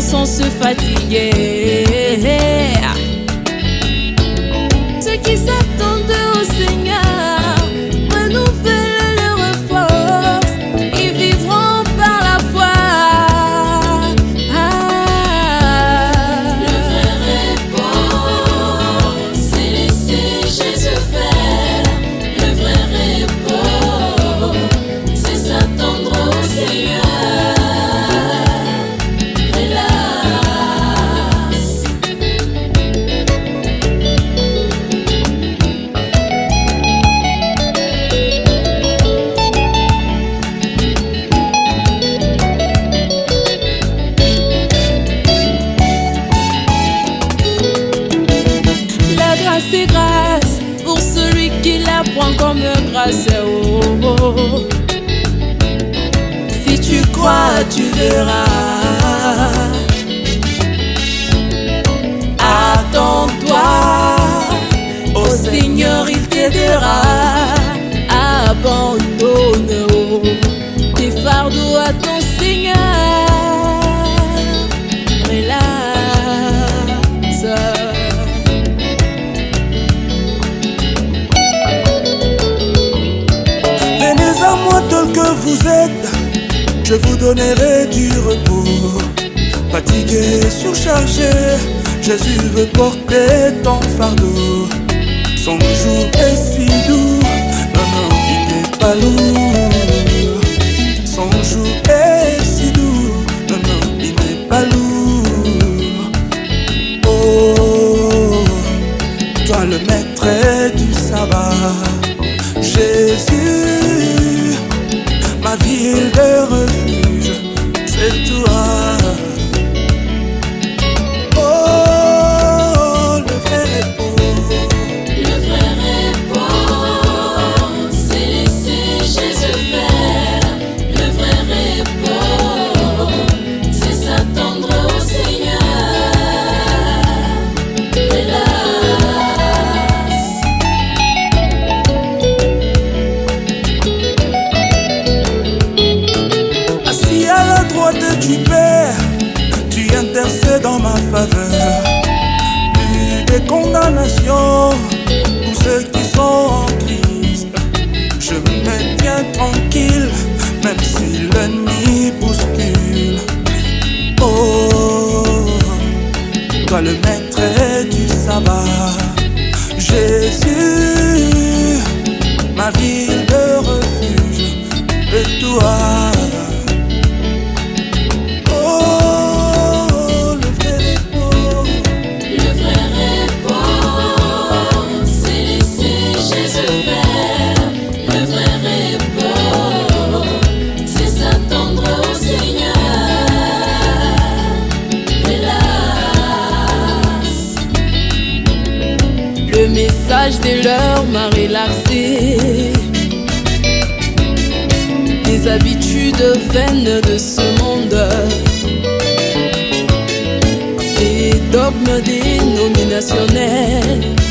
sans se fatiguer. Qui La grâce est grâce pour celui qui la prend comme grâce. Oh, oh, oh. Si tu crois, tu verras. Que vous êtes, je vous donnerai du repos. Fatigué, surchargé, Jésus veut porter ton fardeau. Son jour est si doux, non, non, il n'est pas lourd. Son jour est pour ceux qui sont en Christ. Je me tiens tranquille, même si l'ennemi bouscule. Oh, toi le maître du sabbat, Jésus, ma ville de refuge, et toi. Le message de l'heure m'a relaxé. Les habitudes vaines de ce monde. Les dogmes dénominationnels.